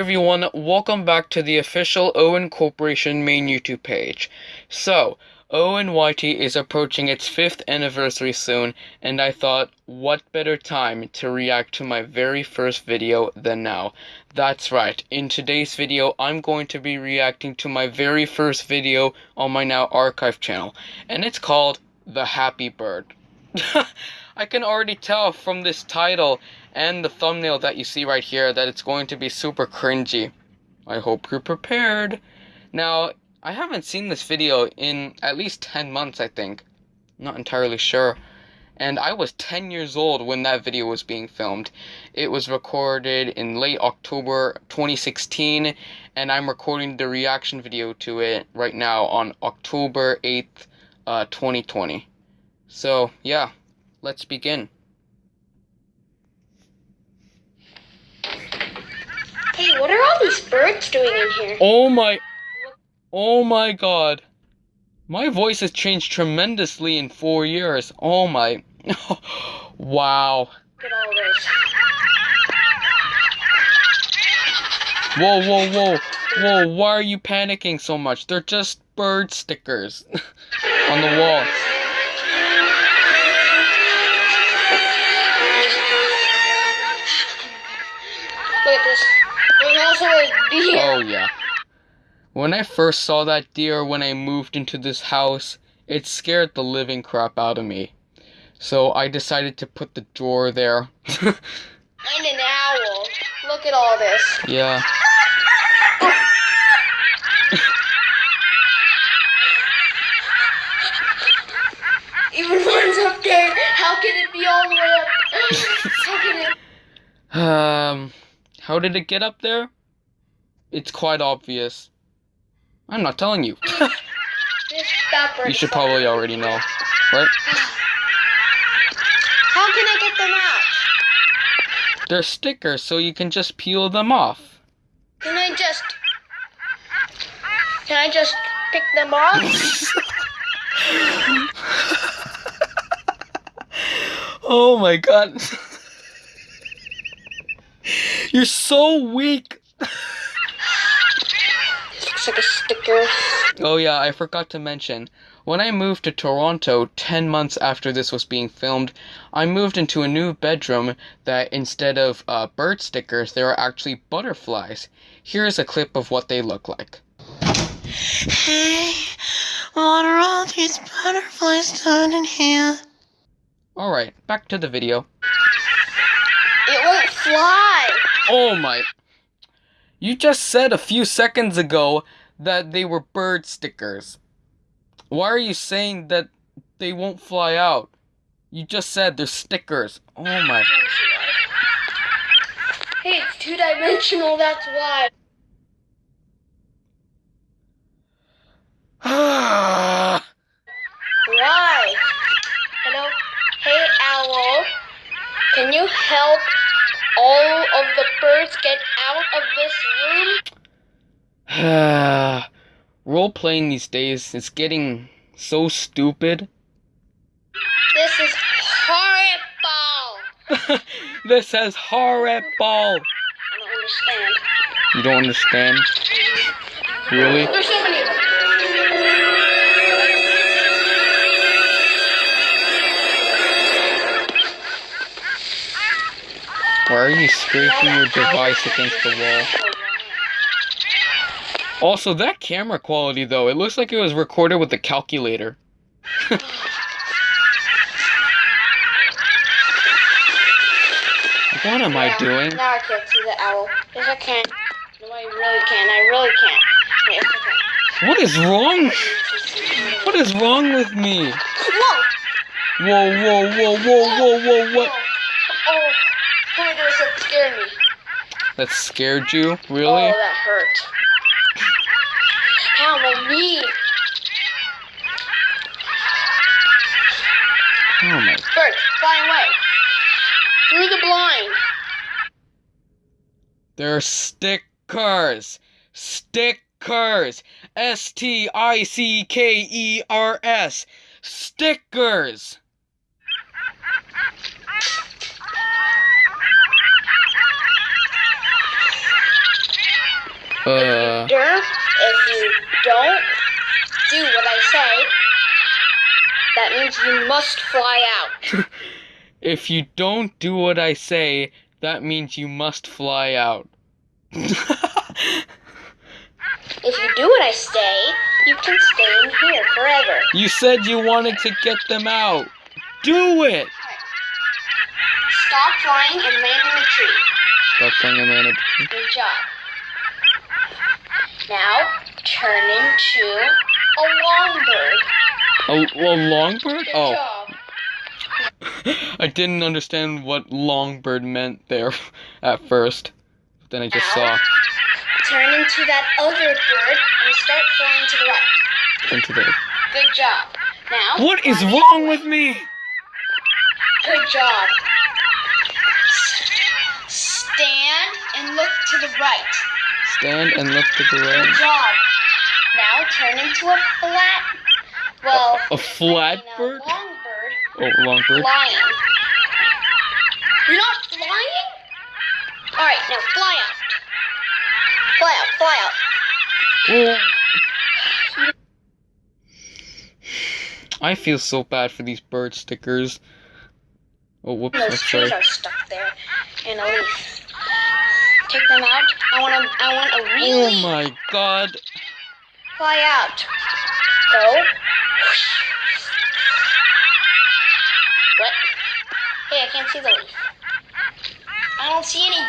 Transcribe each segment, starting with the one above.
everyone, welcome back to the official Owen Corporation main YouTube page. So, ONYT is approaching its 5th anniversary soon, and I thought, what better time to react to my very first video than now. That's right, in today's video, I'm going to be reacting to my very first video on my now archive channel, and it's called The Happy Bird. I can already tell from this title and the thumbnail that you see right here that it's going to be super cringy. I hope you're prepared. Now, I haven't seen this video in at least 10 months, I think. Not entirely sure. And I was 10 years old when that video was being filmed. It was recorded in late October 2016, and I'm recording the reaction video to it right now on October 8th, uh, 2020. So, yeah, let's begin. Hey, what are all these birds doing in here? Oh my. Oh my god. My voice has changed tremendously in four years. Oh my. wow. Look at all this. Whoa, whoa, whoa. Whoa, why are you panicking so much? They're just bird stickers on the wall. Deer. Oh, yeah. When I first saw that deer when I moved into this house, it scared the living crap out of me. So I decided to put the drawer there. And an owl. Look at all this. yeah. Even one's up there. How can it be all the way up? How can it? Um, how did it get up there? It's quite obvious. I'm not telling you. You should probably already know, right? How can I get them out? They're stickers, so you can just peel them off. Can I just? Can I just pick them off? Oh my god. You're so weak. Looks like a sticker. Oh yeah, I forgot to mention. When I moved to Toronto 10 months after this was being filmed, I moved into a new bedroom that instead of uh, bird stickers, there are actually butterflies. Here's a clip of what they look like. Hey, what are all these butterflies doing in here? Alright, back to the video. It won't fly. Oh my. You just said a few seconds ago that they were bird stickers. Why are you saying that they won't fly out? You just said they're stickers. Oh my. Hey, it's two dimensional. That's why. Why? Hello? Hey, owl. Can you help all of the birds get out of this room? Role playing these days is getting so stupid. This is horrible. this is horrible. I don't understand. You don't understand? Really? There's so many of them. Why are you scraping your device against the wall? Also, that camera quality though, it looks like it was recorded with a calculator. what am I doing? Now I can't see the owl. Yes, I can. No, I really can't. I really can. Yes, I can. What is wrong? What is wrong with me? Whoa! Whoa, whoa, whoa, whoa, whoa, whoa, what? Oh, oh my goodness, that scared me. That scared you? Really? Oh, that hurt. Oh, Ow, my knee. Oh my. Bird, fly away. Through the blind. They're stickers. Stickers. S T I C K E R S. Stickers. Uh, Dur, if you don't do what I say, that means you must fly out. if you don't do what I say, that means you must fly out. If you do what I say, you can stay in here forever. you said you wanted to get them out. Do it! Stop flying and land in the tree. Stop saying a man at the Good job. Now, turn into a longbird. A, a longbird? Good Oh, job. I didn't understand what longbird meant there at first. Then I just Now, saw turn into that other bird and start flying to the right. into the. Good job. Now, What is wrong with me? Good job. Stand and look to the right. Stand and look to the Good job. Now turn into a flat, well, A flat I mean, bird? a long bird Oh, longbird. flying. You're not flying? All right, now fly out. Fly out, fly out. I feel so bad for these bird stickers. Oh, whoops, Those trees are stuck there in a leaf. Take them out. I want a, I want a Oh my god. fly out. Go. What? Hey, I can't see the leaf. I don't see any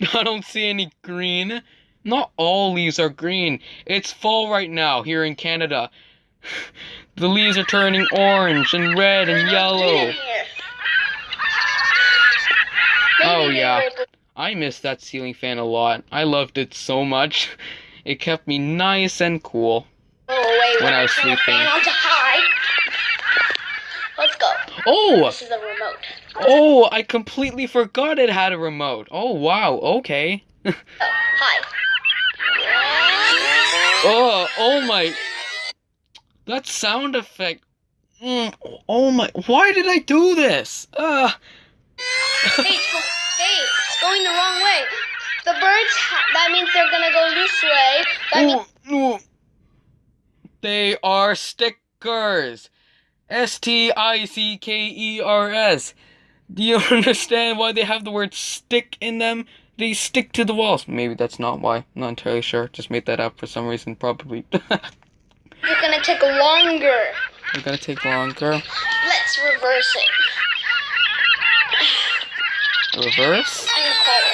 green. I don't see any green. Not all leaves are green. It's fall right now here in Canada. The leaves are turning orange and red and There's no green yellow. in here. Oh, yeah. I miss that ceiling fan a lot. I loved it so much. It kept me nice and cool. Go away When I was sleeping. fan on to high. Let's go. Oh! This is the remote. Oh, I completely forgot it had a remote. Oh, wow. Okay. Oh, hi. Oh, oh my. That sound effect. Mm, oh my. Why did I do this? Uh, Hey, it's go- hey, it's going the wrong way. The birds, that means they're gonna go this way. That means ooh, ooh. They are stickers. S T I C K E R S. Do you understand why they have the word stick in them? They stick to the walls. Maybe that's not why. I'm not entirely sure. Just made that up for some reason, probably. you're gonna take longer. They're gonna take longer. Let's reverse it. Reverse. I'm gonna call it.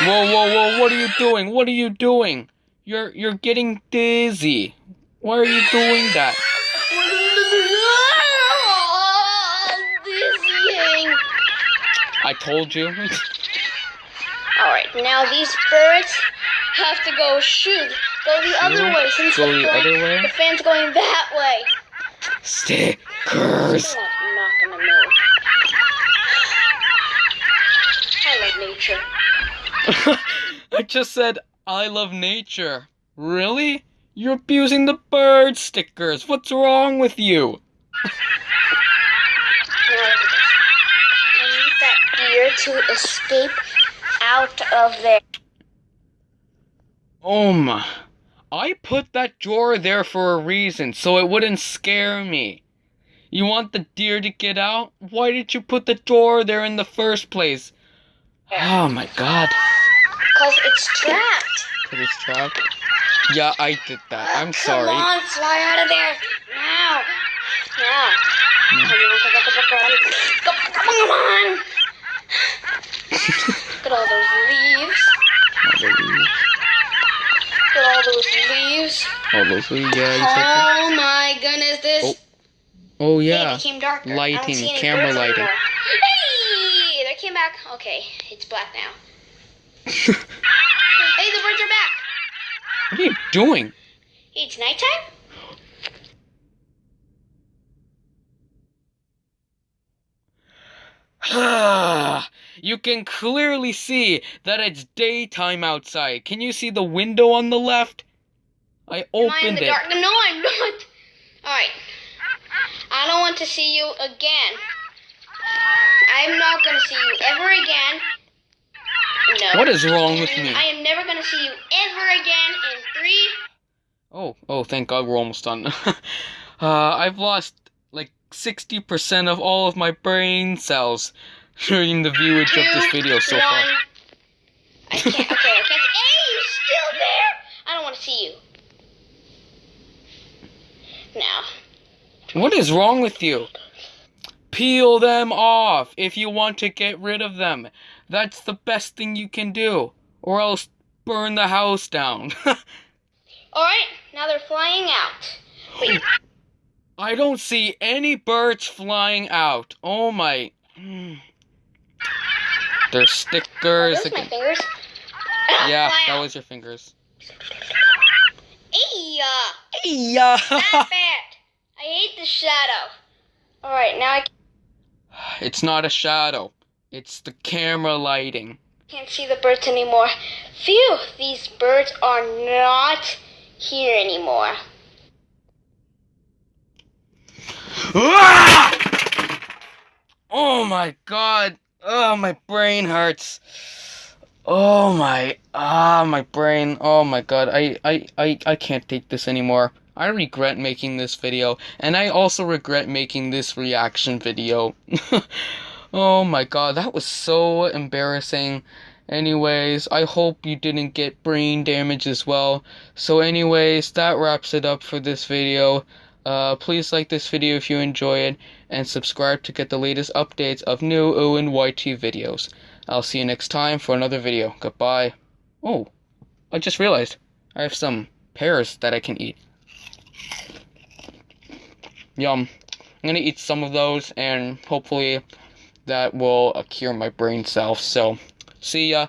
Whoa, whoa, whoa! What are you doing? What are you doing? You're you're getting dizzy. Why are you doing that? I told you. All right, now these birds have to go shoot. Go the other way since Go the, the fan- other way? the fan's going that way. Stickers. I'm not gonna move. I love nature. I just said I love nature. Really? You're abusing the bird stickers. What's wrong with you? Now look at this. I need that deer to escape out of there. Oh my. I put that drawer there for a reason, so it wouldn't scare me. You want the deer to get out? Why did you put the drawer there in the first place? Oh my god. Because it's trapped. Cause it's trapped? Yeah, I did that. I'm Come sorry. on, fly out of there. Now. Now. Hmm. Come on, come on, come come. Come. Look at all those leaves. All the leaves. Look at all those leaves. All those leaves, yeah, exactly. Oh my goodness, this. Oh, Oh Hey, yeah. it became darker. Lighting, camera lighting. anymore. Hey, they came back. Okay, it's black now. hey, the birds are back. What are you doing? It's nighttime. you can clearly see that it's daytime outside. Can you see the window on the left? I Am I in opened the it. dark? No, I'm not. All right. I don't want to see you again. I'm not gonna see you ever again. No. What is wrong with me? I am never gonna see you ever again in three. Oh, oh, thank God we're almost done. uh, I've lost like 60% of all of my brain cells during the viewage of this video so one. far. I can't. Okay, I can't. Hey, you still there? I don't want to see you. Now, What is wrong with you? Peel them off if you want to get rid of them. That's the best thing you can do. Or else burn the house down. all right. Now they're flying out. Wait. I don't see any birds flying out. Oh my. They're stickers. those my fingers? Yeah, Fly that out. was your fingers. Uh, Yeah. not bad. I hate the shadow. All right, now I It's not a shadow. It's the camera lighting. can't see the birds anymore. Phew, these birds are not here anymore. Ah! Oh my god. Oh, my brain hurts. Oh my ah my brain. Oh my god. I I I I can't take this anymore. I regret making this video and I also regret making this reaction video. oh my god, that was so embarrassing. Anyways, I hope you didn't get brain damage as well. So anyways, that wraps it up for this video. Uh, please like this video if you enjoy it, and subscribe to get the latest updates of new Owen YT videos. I'll see you next time for another video. Goodbye. Oh, I just realized I have some pears that I can eat. Yum. I'm gonna eat some of those, and hopefully that will cure my brain cells. So, see ya.